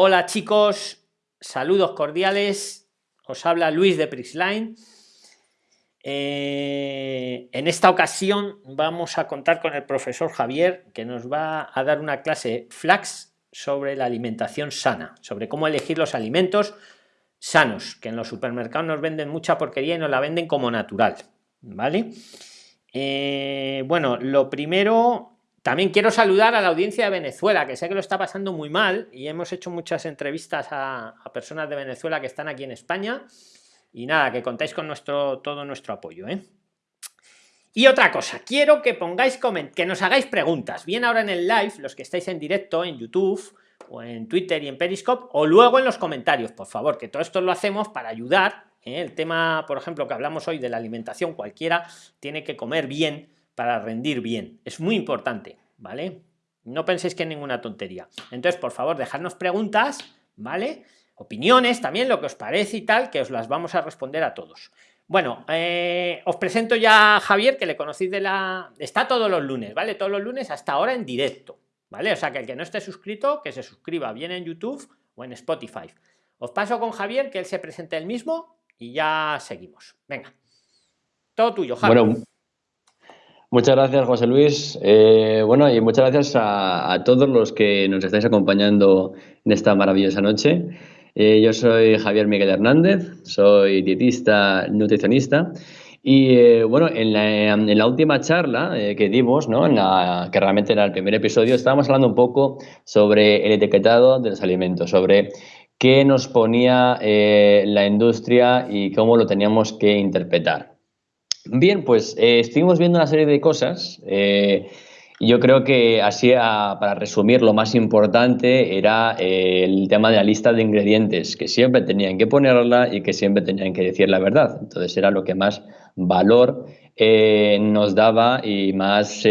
Hola chicos, saludos cordiales. Os habla Luis de Prixline. Eh, en esta ocasión vamos a contar con el profesor Javier que nos va a dar una clase flax sobre la alimentación sana, sobre cómo elegir los alimentos sanos, que en los supermercados nos venden mucha porquería y nos la venden como natural. ¿Vale? Eh, bueno, lo primero también quiero saludar a la audiencia de Venezuela, que sé que lo está pasando muy mal y hemos hecho muchas entrevistas a, personas de Venezuela que están aquí en España. Y nada, que contáis con nuestro, todo nuestro apoyo. ¿eh? Y otra cosa, quiero que pongáis que nos hagáis preguntas, bien ahora en el live, los que estáis en directo en YouTube o en Twitter y en Periscope, o luego en los comentarios, por favor, que todo esto lo hacemos para ayudar. ¿eh? El tema, por ejemplo, que hablamos hoy de la alimentación, cualquiera tiene que comer bien para rendir bien. Es muy importante, ¿vale? No penséis que es ninguna tontería. Entonces, por favor, dejadnos preguntas, ¿vale? Opiniones también, lo que os parece y tal, que os las vamos a responder a todos. Bueno, eh, os presento ya a Javier, que le conocéis de la... Está todos los lunes, ¿vale? Todos los lunes hasta ahora en directo, ¿vale? O sea, que el que no esté suscrito, que se suscriba bien en YouTube o en Spotify. Os paso con Javier, que él se presente el mismo y ya seguimos. Venga. Todo tuyo, Javier. Muchas gracias, José Luis. Eh, bueno, y muchas gracias a, todos los que nos estáis acompañando en esta maravillosa noche. Eh, yo soy Javier Miguel Hernández, soy dietista, nutricionista. Y eh, bueno, en la, última charla que dimos, ¿no? en la, que realmente era el primer episodio, estábamos hablando un poco sobre el etiquetado de los alimentos, sobre qué nos ponía la industria y cómo lo teníamos que interpretar. Bien, pues eh, estuvimos viendo una serie de cosas. Eh, yo creo que así, para resumir, lo más importante era eh, el tema de la lista de ingredientes, que siempre tenían que ponerla y que siempre tenían que decir la verdad. Entonces era lo que más valor nos daba y más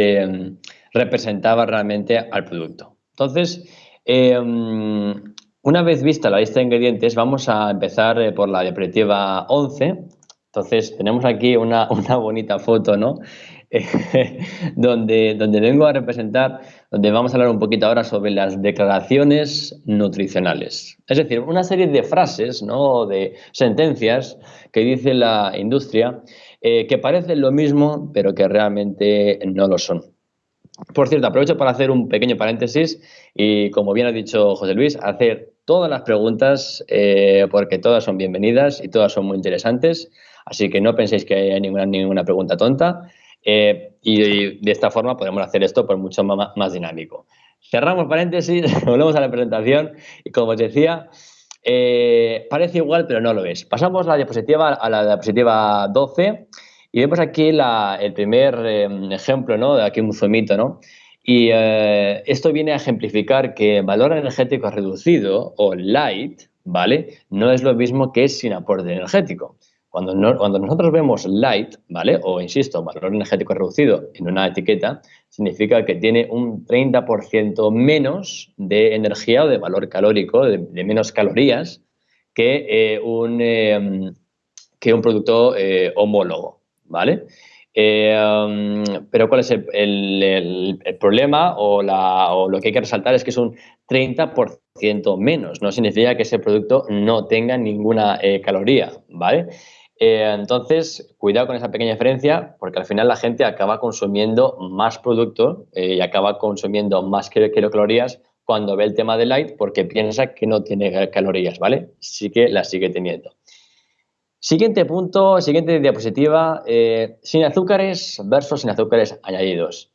representaba realmente al producto. Entonces, una vez vista la lista de ingredientes, vamos a empezar por la diapositiva 11, entonces, tenemos aquí una, bonita foto, ¿no? donde, vengo a representar, donde vamos a hablar un poquito ahora sobre las declaraciones nutricionales. Es decir, una serie de frases, ¿no? De sentencias que dice la industria eh, que parecen lo mismo, pero que realmente no lo son. Por cierto, aprovecho para hacer un pequeño paréntesis y, como bien ha dicho José Luis, hacer todas las preguntas eh, porque todas son bienvenidas y todas son muy interesantes. Así que no penséis que hay ninguna, ninguna pregunta tonta eh, y, de esta forma podemos hacer esto por mucho más, dinámico. Cerramos paréntesis, volvemos a la presentación y como os decía, eh, parece igual pero no lo es. Pasamos la diapositiva a la diapositiva 12 y vemos aquí el primer em, ejemplo, ¿no? De aquí un zumito, ¿no? Y eh, esto viene a ejemplificar que valor energético reducido o light, ¿vale? No es lo mismo que sin aporte energético. Cuando, nosotros vemos light, ¿vale? O insisto, valor energético reducido en una etiqueta, significa que tiene un 30% menos de energía o de valor calórico, de, menos calorías que, eh, un, em, que un producto eh, homólogo, ¿vale? Eh, em, pero ¿cuál es el, problema o, lo que hay que resaltar es que es un 30% menos. No significa que ese producto no tenga ninguna caloría, ¿vale? Eh, entonces, cuidado con esa pequeña diferencia, porque al final la gente acaba consumiendo más producto eh, y acaba consumiendo más kilocalorías cuando ve el tema de light porque piensa que no tiene calorías, ¿vale? Sí que las sigue teniendo. Siguiente punto, siguiente diapositiva, eh, sin azúcares versus sin azúcares añadidos.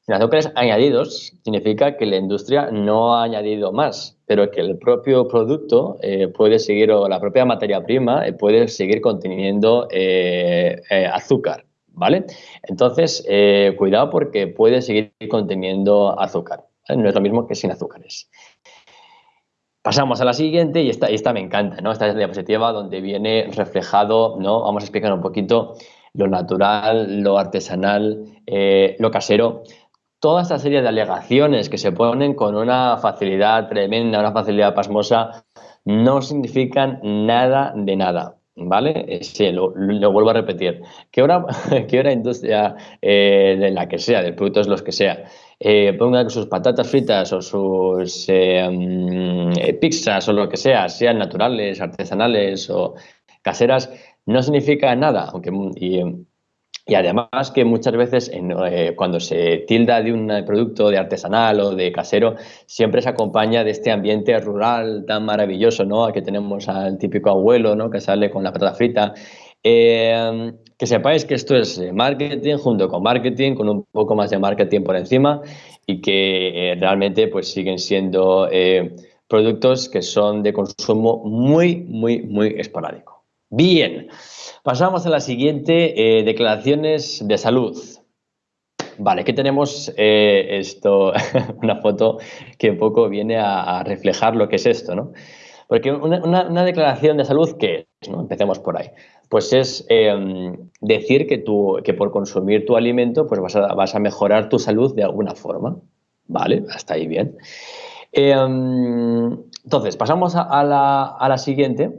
Sin azúcares añadidos significa que la industria no ha añadido más, pero que el propio producto eh, puede seguir, o la propia materia prima eh, puede seguir conteniendo azúcar, ¿vale? Entonces, cuidado porque puede seguir conteniendo azúcar. No es lo mismo que sin azúcares. Pasamos a la siguiente y esta, esta me encanta, ¿no? Esta es la diapositiva donde viene reflejado, ¿no? Vamos a explicar un poquito lo natural, lo artesanal, lo casero toda esta serie de alegaciones que se ponen con una facilidad tremenda, una facilidad pasmosa, no significan nada de nada. ¿Vale? Eh, sí, lo, vuelvo a repetir. Que una, que industria, eh, de la que sea, del producto es los que sea, eh, ponga que sus patatas fritas o sus eh, mm, pizzas o lo que sea sean naturales, artesanales o caseras, no significa nada. Aunque, y, y además que muchas veces eh, cuando se tilda de un producto de artesanal o de casero, siempre se acompaña de este ambiente rural tan maravilloso, ¿no? Que tenemos al típico abuelo, ¿no? Que sale con la patata frita. Eh, que sepáis que esto es marketing junto con marketing, con un poco más de marketing por encima y que eh, realmente pues siguen siendo productos que son de consumo muy, muy, muy esporádico. Bien. Pasamos a la siguiente, eh, declaraciones de salud. Vale, aquí tenemos eh, esto, una foto que un poco viene a, reflejar lo que es esto, ¿no? Porque una, declaración de salud, ¿qué es? ¿no? Empecemos por ahí. Pues es em, decir que, tú, que por consumir tu alimento pues vas a, vas a mejorar tu salud de alguna forma. Vale, hasta ahí bien. Em, entonces, pasamos a, la, a la siguiente,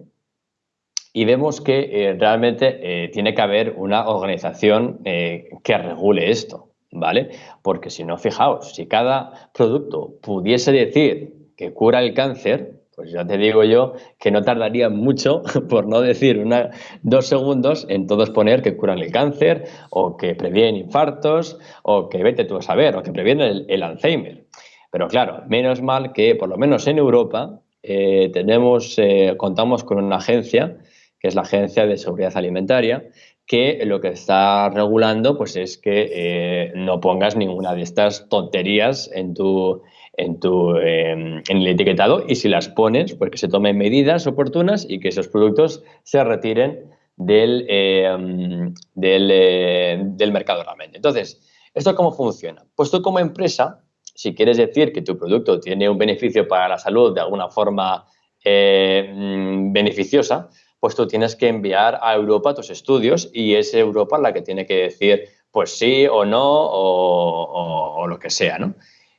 y vemos que eh, realmente eh, tiene que haber una organización eh, que regule esto, ¿vale? Porque si no, fijaos, si cada producto pudiese decir que cura el cáncer, pues ya te digo yo que no tardaría mucho, por no decir una, dos segundos, en todos poner que curan el cáncer o que previenen infartos o que vete tú a saber o que previenen el, Alzheimer. Pero claro, menos mal que por lo menos en Europa tenemos, contamos con una agencia que es la Agencia de Seguridad Alimentaria, que lo que está regulando pues, es que eh, no pongas ninguna de estas tonterías en tu, en, tu, em, en el etiquetado y si las pones, pues que se tomen medidas oportunas y que esos productos se retiren del, em, del, eh, del mercado realmente. Entonces, ¿esto cómo funciona? Pues tú como empresa, si quieres decir que tu producto tiene un beneficio para la salud de alguna forma mm, beneficiosa, pues tú tienes que enviar a Europa tus estudios y es Europa la que tiene que decir pues sí o no o, lo que sea, ¿no?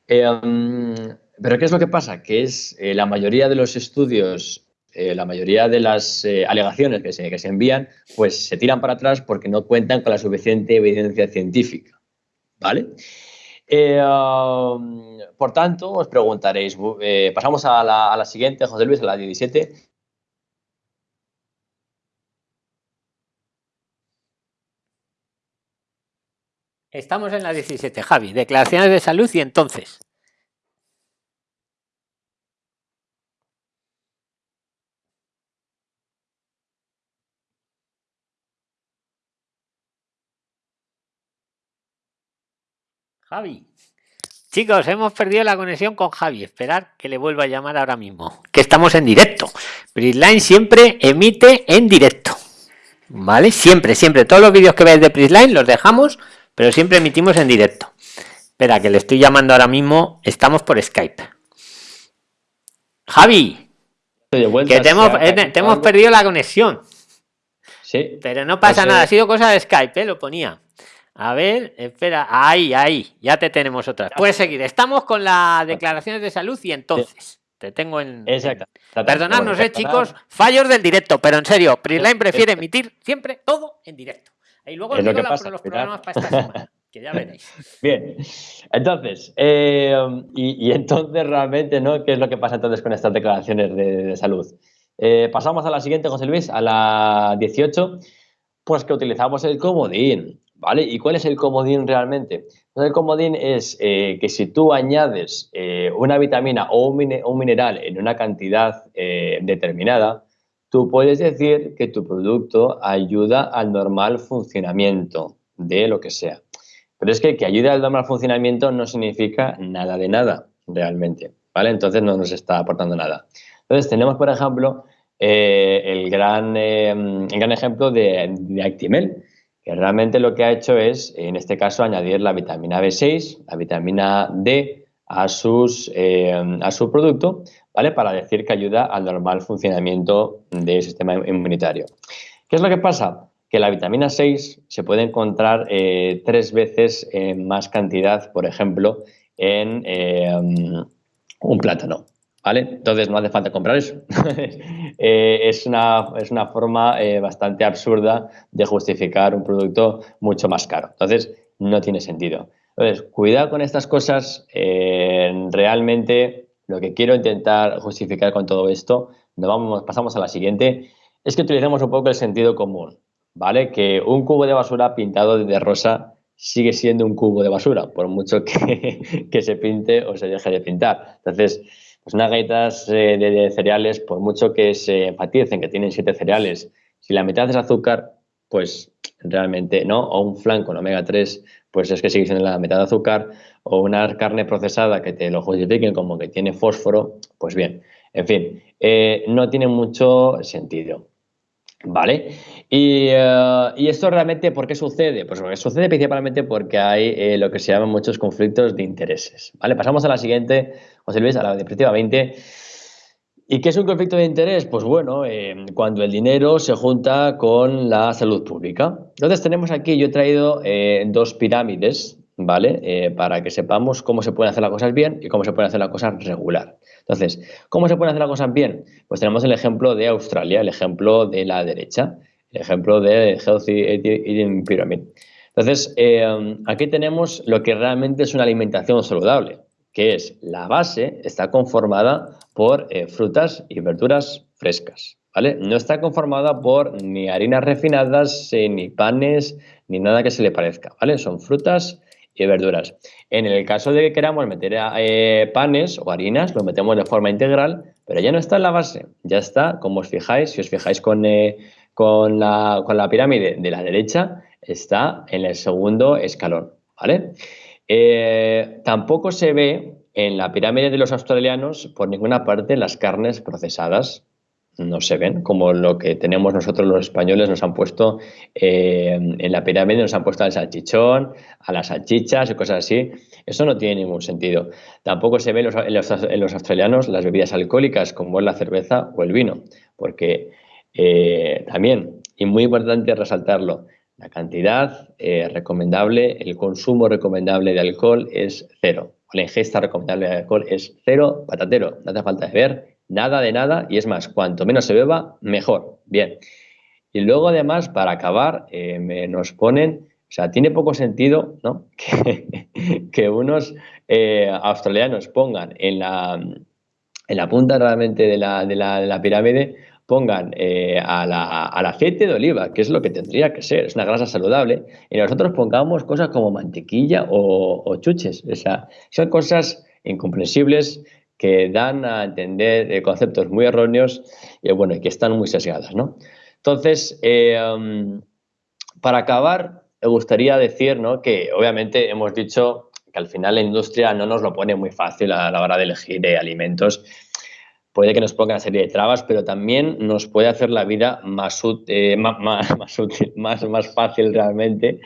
Em, pero ¿qué es lo que pasa? Que es eh, la mayoría de los estudios, eh, la mayoría de las eh, alegaciones que se, que se envían, pues se tiran para atrás porque no cuentan con la suficiente evidencia científica, ¿vale? Um, por tanto, os preguntaréis, pasamos a la, a la, siguiente, José Luis, a la 17. Estamos en la 17, Javi. Declaraciones de salud y entonces. Javi. Chicos, hemos perdido la conexión con Javi. Esperar que le vuelva a llamar ahora mismo. Que estamos en directo. Prisline siempre emite en directo. ¿Vale? Siempre, siempre. Todos los vídeos que veis de Prisline los dejamos pero siempre emitimos en directo. Espera, que le estoy llamando ahora mismo. Estamos por Skype. Javi, que te hemos, eh, hemos, perdido la conexión. Sí. Pero no pasa nada, ha sido cosa de Skype, ¿eh? lo ponía. A ver, espera, ahí, ahí, ya te tenemos otra. Puedes seguir. Estamos con las declaraciones de salud y entonces te tengo en. Exacto. Perdonadnos, eh, chicos, fallos del directo, pero en serio, Prisline prefiere emitir siempre todo en directo. Y luego lo que pasa, los programas para esta semana, que ya veréis. Bien, entonces, eh, y, entonces realmente, ¿no? ¿Qué es lo que pasa entonces con estas declaraciones de, salud? Eh, pasamos a la siguiente, José Luis, a la 18, pues que utilizamos el comodín, ¿vale? ¿Y cuál es el comodín realmente? Pues el comodín es eh, que si tú añades una vitamina o un, mineral en una cantidad determinada, tú puedes decir que tu producto ayuda al normal funcionamiento de lo que sea. Pero es que que ayude al normal funcionamiento no significa nada de nada, realmente, ¿vale? Entonces no nos está aportando nada. Entonces tenemos, por ejemplo, eh, el, gran, eh, gran ejemplo de, de Actimel, que realmente lo que ha hecho es, en este caso, añadir la vitamina B6, la vitamina D a, sus, eh, a su producto ¿vale? Para decir que ayuda al normal funcionamiento del sistema inmunitario. ¿Qué es lo que pasa? Que la vitamina 6 se puede encontrar eh, tres veces en más cantidad, por ejemplo, en eh, un plátano. ¿Vale? Entonces no hace falta comprar eso. Eh, es, una, es, una, forma bastante absurda de justificar un producto mucho más caro. Entonces no tiene sentido. Entonces, cuidado con estas cosas. Eh, realmente, lo que quiero intentar justificar con todo esto, vamos, pasamos a la siguiente, es que utilicemos un poco el sentido común, ¿vale? Que un cubo de basura pintado de rosa sigue siendo un cubo de basura, por mucho que, se pinte o se deje de pintar. Entonces, pues unas galletas eh, de, cereales, por mucho que se enfaticen que tienen siete cereales, si la mitad es azúcar, pues realmente no, o un flan con omega 3, pues es que sigue siendo la mitad de azúcar, o una carne procesada que te lo justifiquen como que tiene fósforo, pues bien, en fin, eh, no tiene mucho sentido. ¿Vale? Eh, y, esto realmente, ¿por qué sucede? Pues sucede principalmente porque hay eh, lo que se llaman muchos conflictos de intereses. ¿Vale? Pasamos a la siguiente, José Luis, a la diapositiva 20. ¿Y qué es un conflicto de interés? Pues bueno, eh, cuando el dinero se junta con la salud pública. Entonces tenemos aquí, yo he traído dos pirámides, ¿vale? para que sepamos cómo se pueden hacer las cosas bien y cómo se pueden hacer las cosas regular. Entonces, ¿cómo se pueden hacer las cosas bien? Pues tenemos el ejemplo de Australia, el ejemplo de la derecha, el ejemplo de Healthy Eating Pyramid. Entonces, eh, aquí tenemos lo que realmente es una alimentación saludable, que es la base está conformada por eh, frutas y verduras frescas. ¿Vale? No está conformada por ni harinas refinadas, eh, ni panes, ni nada que se le parezca, ¿vale? Son frutas y verduras. En el caso de que queramos meter eh, panes o harinas, lo metemos de forma integral, pero ya no está en la base, ya está, como os fijáis, si os fijáis con, con, la, con la, pirámide de la derecha, está en el segundo escalón, ¿vale? Eh, tampoco se ve en la pirámide de los australianos por ninguna parte las carnes procesadas, no se ven, como lo que tenemos nosotros los españoles, nos han puesto eh, en la pirámide, nos han puesto al salchichón, a las salchichas y cosas así. Eso no tiene ningún sentido. Tampoco se ve en los, australianos las bebidas alcohólicas, como es la cerveza o el vino, porque eh, también, y muy importante resaltarlo, la cantidad eh, recomendable, el consumo recomendable de alcohol es cero. La ingesta recomendable de alcohol es cero patatero. No hace falta beber Nada de nada, y es más, cuanto menos se beba, mejor. Bien. Y luego, además, para acabar, eh, nos ponen, o sea, tiene poco sentido ¿no? que, unos eh, australianos pongan en la, en la punta realmente de la, de la, pirámide, pongan eh, al aceite de oliva, que es lo que tendría que ser, es una grasa saludable, y nosotros pongamos cosas como mantequilla o, chuches. O sea, son cosas incomprensibles que dan a entender eh, conceptos muy erróneos y bueno, que están muy sesgadas, ¿no? Entonces, eh, um, para acabar, me gustaría decir ¿no? que obviamente hemos dicho que al final la industria no nos lo pone muy fácil a la hora de elegir eh, alimentos. Puede que nos ponga una serie de trabas, pero también nos puede hacer la vida más, más, más, útil, más, más fácil realmente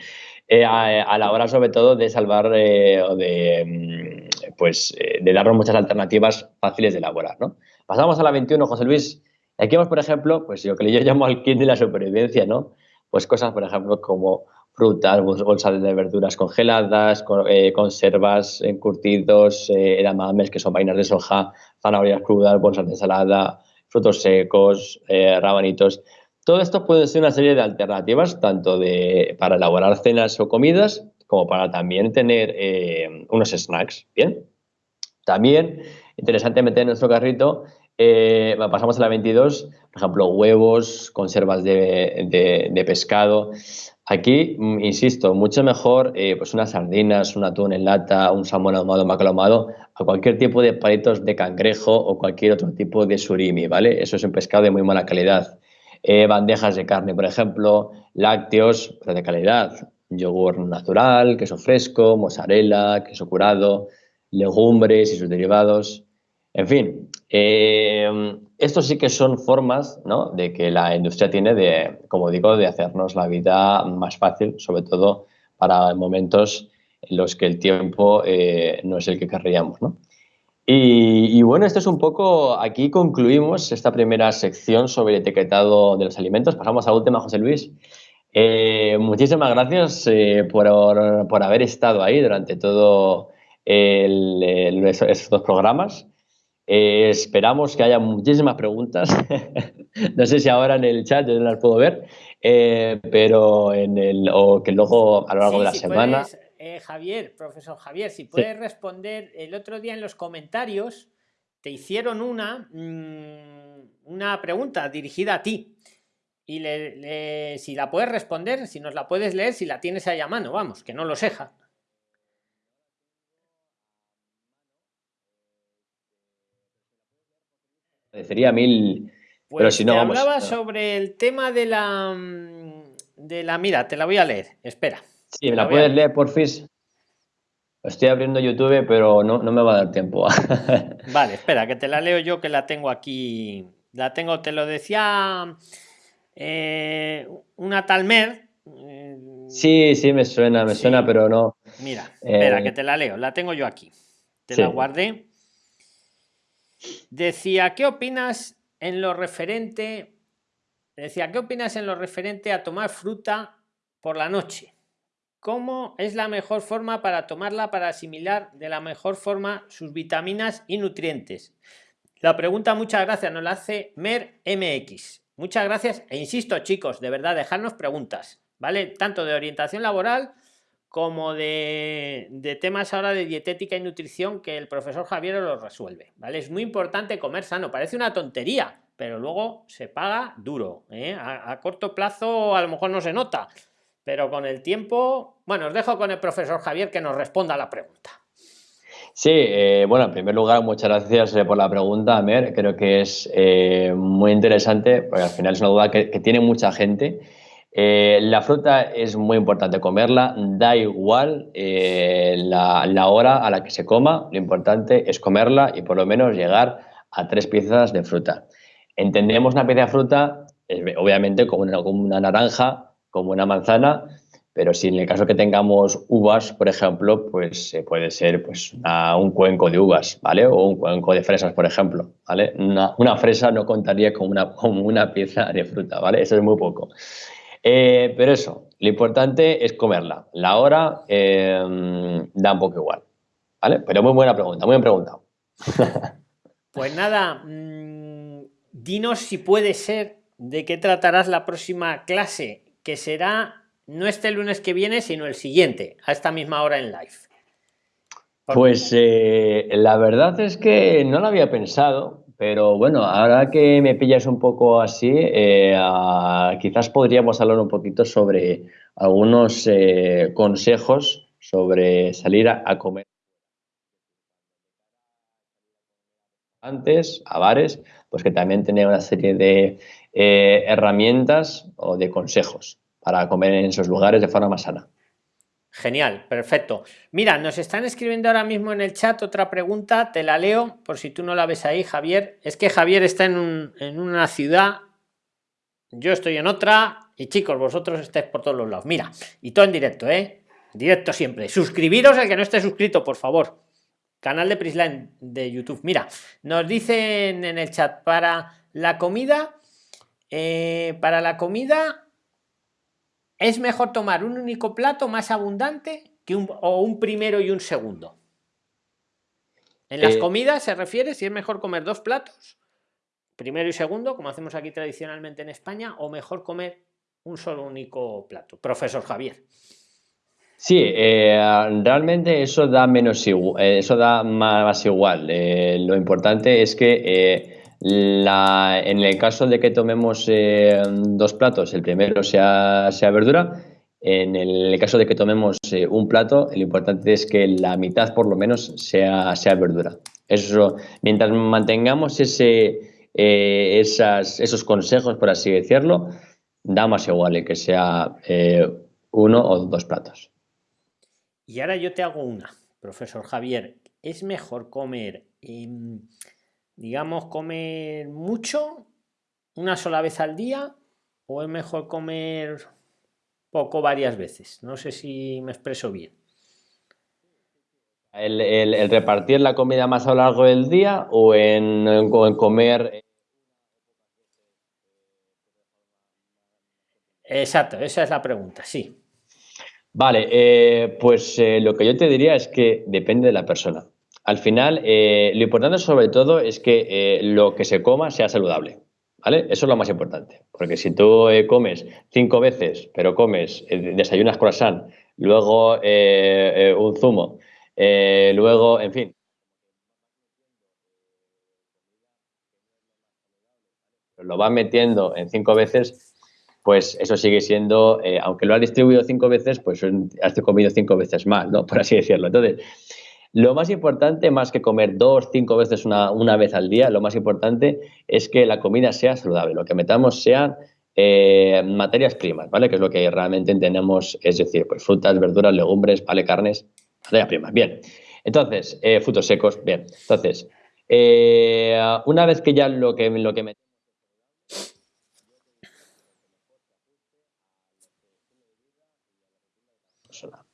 a, la hora sobre todo de salvar o de mm, pues, eh, de darnos muchas alternativas fáciles de elaborar. ¿no? Pasamos a la 21, José Luis. Aquí vemos, por ejemplo, pues lo que yo llamo el kit de la supervivencia, ¿no? Pues cosas, por ejemplo, como frutas, bolsas de verduras congeladas, eh, conservas, encurtidos, eh, edamames, que son vainas de soja, zanahorias crudas, bolsas de ensalada, frutos secos, rabanitos. Todo esto puede ser una serie de alternativas, tanto de, para elaborar cenas o comidas, como para también tener eh, unos snacks. Bien. También, interesante meter en nuestro carrito, eh, pasamos a la 22, por ejemplo, huevos, conservas de, pescado. Aquí, mm, insisto, mucho mejor eh, pues unas sardinas, un atún en lata, un salmón ahumado, macro ahumado, a cualquier tipo de palitos de cangrejo o cualquier otro tipo de surimi, ¿vale? Eso es un pescado de muy mala calidad. bandejas de carne, por ejemplo, lácteos pues, de calidad, yogur natural, queso fresco, mozzarella, queso curado, legumbres y sus derivados. En fin, eh, estos sí que son formas de que la industria tiene de, como digo, de hacernos la vida más fácil, sobre todo para momentos en los que el tiempo eh, no es el que querríamos. Y, bueno, esto es un poco, aquí concluimos esta primera sección sobre el etiquetado de los alimentos. Pasamos a la última, José Luis. Eh, muchísimas gracias eh, por, haber estado ahí durante todo estos dos programas. Eh, esperamos que haya muchísimas preguntas. no sé si ahora en el chat yo no las puedo ver, pero en el, o que luego a lo largo de la semana. eh, Javier, profesor Javier, si puedes responder, el otro día en los comentarios te hicieron una, mm, una pregunta dirigida a ti. Y le, si la puedes responder, si nos la puedes leer, si la tienes ahí a mano, vamos, que no lo seja. Sería mil. pero pues si no, hablaba sobre el tema de la. Mm, de la. Mira, te la voy a leer. Espera. Sí, me la, puedes leer, por fin. Estoy abriendo YouTube, pero no, me va a dar tiempo. vale, espera, que te la leo yo, que la tengo aquí. La tengo, te lo decía eh, una Talmer. Eh, sí, sí, me suena, me suena, pero no. Mira, espera, eh, que te la leo. La tengo yo aquí. Te la guardé. Decía, ¿qué opinas en lo referente? Decía, ¿qué opinas en lo referente a tomar fruta por la noche? ¿Cómo es la mejor forma para tomarla para asimilar de la mejor forma sus vitaminas y nutrientes? La pregunta, muchas gracias, nos la hace Mer MX. Muchas gracias e insisto, chicos, de verdad, dejarnos preguntas, ¿vale? Tanto de orientación laboral como de, temas ahora de dietética y nutrición que el profesor Javier los resuelve, ¿vale? Es muy importante comer sano, parece una tontería, pero luego se paga duro, ¿eh? a corto plazo a lo mejor no se nota, pero con el tiempo, bueno, os dejo con el profesor Javier que nos responda a la pregunta. Sí, eh, bueno, en primer lugar, muchas gracias eh, por la pregunta, Amer. Creo que es muy interesante, porque al final es una duda que, tiene mucha gente. La fruta es muy importante comerla, da igual la, la, hora a la que se coma, lo importante es comerla y por lo menos llegar a tres piezas de fruta. Entendemos una pieza de fruta, obviamente, como una, una naranja, como una manzana, pero si en el caso que tengamos uvas, por ejemplo, pues puede ser pues, un cuenco de uvas, ¿vale? O un cuenco de fresas, por ejemplo, ¿vale? Una, fresa no contaría como una, como una pieza de fruta, ¿vale? Eso es muy poco. Eh, pero eso, lo importante es comerla. La hora eh, da un poco igual, ¿vale? Pero muy buena pregunta, muy bien preguntado. Pues nada, mm, dinos si puede ser de qué tratarás la próxima clase que será no este lunes que viene, sino el siguiente, a esta misma hora en live. Pues eh, la verdad es que no lo había pensado, pero bueno, ahora que me pillas un poco así, eh, quizás podríamos hablar un poquito sobre algunos eh, consejos sobre salir a, comer antes a bares, pues que también tenía una serie de eh, herramientas o de consejos para comer en esos lugares de forma más sana. Genial, perfecto. Mira, nos están escribiendo ahora mismo en el chat otra pregunta, te la leo por si tú no la ves ahí, Javier. Es que Javier está en, en una ciudad, yo estoy en otra y chicos, vosotros estáis por todos los lados. Mira, y todo en directo, ¿eh? Directo siempre. Suscribiros al que no esté suscrito, por favor. Canal de Prisline de YouTube. Mira, nos dicen en el chat para la comida eh, para la comida es mejor tomar un único plato más abundante que un, o un primero y un segundo. En las eh, comidas se refiere si es mejor comer dos platos, primero y segundo, como hacemos aquí tradicionalmente en España, o mejor comer un solo único plato. Profesor Javier. Sí, eh, realmente eso da menos eso da más, igual. lo importante es que en el caso de que tomemos eh, dos platos, el primero sea, sea, verdura, en el caso de que tomemos eh, un plato, lo importante es que la mitad por lo menos sea, sea verdura. Eso, mientras mantengamos ese, eh, esos consejos, por así decirlo, da más igual que sea uno o dos platos. Y ahora yo te hago una, profesor Javier. ¿Es mejor comer digamos, comer mucho una sola vez al día o es mejor comer poco varias veces? No sé si me expreso bien. El, repartir la comida más a lo largo del día o en, comer... Exacto, esa es la pregunta, sí. Vale, eh, pues eh, lo que yo te diría es que depende de la persona. Al final, eh, lo importante sobre todo es que eh, lo que se coma sea saludable. ¿Vale? Eso es lo más importante. Porque si tú eh, comes cinco veces, pero comes, desayunas croissant, luego un zumo, luego, en fin. Lo va metiendo en cinco veces, pues eso sigue siendo, aunque lo ha distribuido cinco veces, pues has comido cinco veces más, ¿no? Por así decirlo. Entonces, lo más importante, más que comer dos, cinco veces una, una, vez al día, lo más importante es que la comida sea saludable, lo que metamos sean eh, materias primas, ¿vale? Que es lo que realmente entendemos, es decir, pues frutas, verduras, legumbres, vale, carnes, materias primas. Bien. Entonces, eh, frutos secos, bien. Entonces, eh, una vez que ya lo que, lo que metemos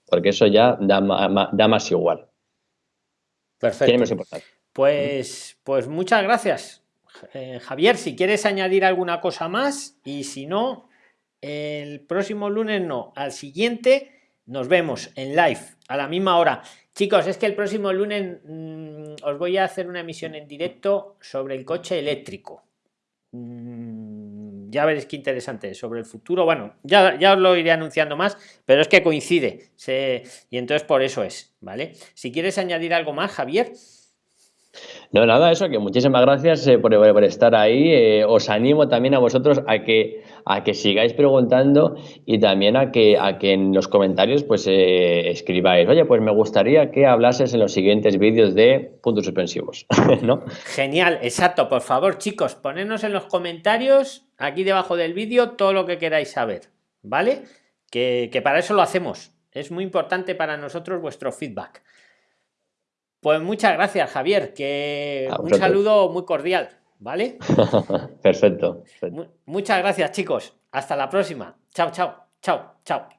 porque eso ya da, da más igual. Perfecto. Pues, pues muchas gracias, eh, Javier. Si quieres añadir alguna cosa más y si no, el próximo lunes no, al siguiente nos vemos en live a la misma hora. Chicos, es que el próximo lunes mm, os voy a hacer una emisión en directo sobre el coche eléctrico. Mm, ya veréis qué interesante sobre el futuro. Bueno, ya, ya os lo iré anunciando más, pero es que coincide. y entonces por eso es, ¿vale? Si quieres añadir algo más, Javier. No, nada, eso, que muchísimas gracias eh, por, estar ahí. Eh, os animo también a vosotros a que, a que sigáis preguntando y también a que, a que en los comentarios pues eh, escribáis, oye, pues me gustaría que hablases en los siguientes vídeos de puntos suspensivos, ¿no? Genial, exacto. Por favor, chicos, ponednos en los comentarios, aquí debajo del vídeo, todo lo que queráis saber, ¿vale? Que, que para eso lo hacemos. Es muy importante para nosotros vuestro feedback. Pues muchas gracias, Javier, que un saludo muy cordial, ¿vale? perfecto. Muchas gracias, chicos. Hasta la próxima. Chao, chao, chao, chao.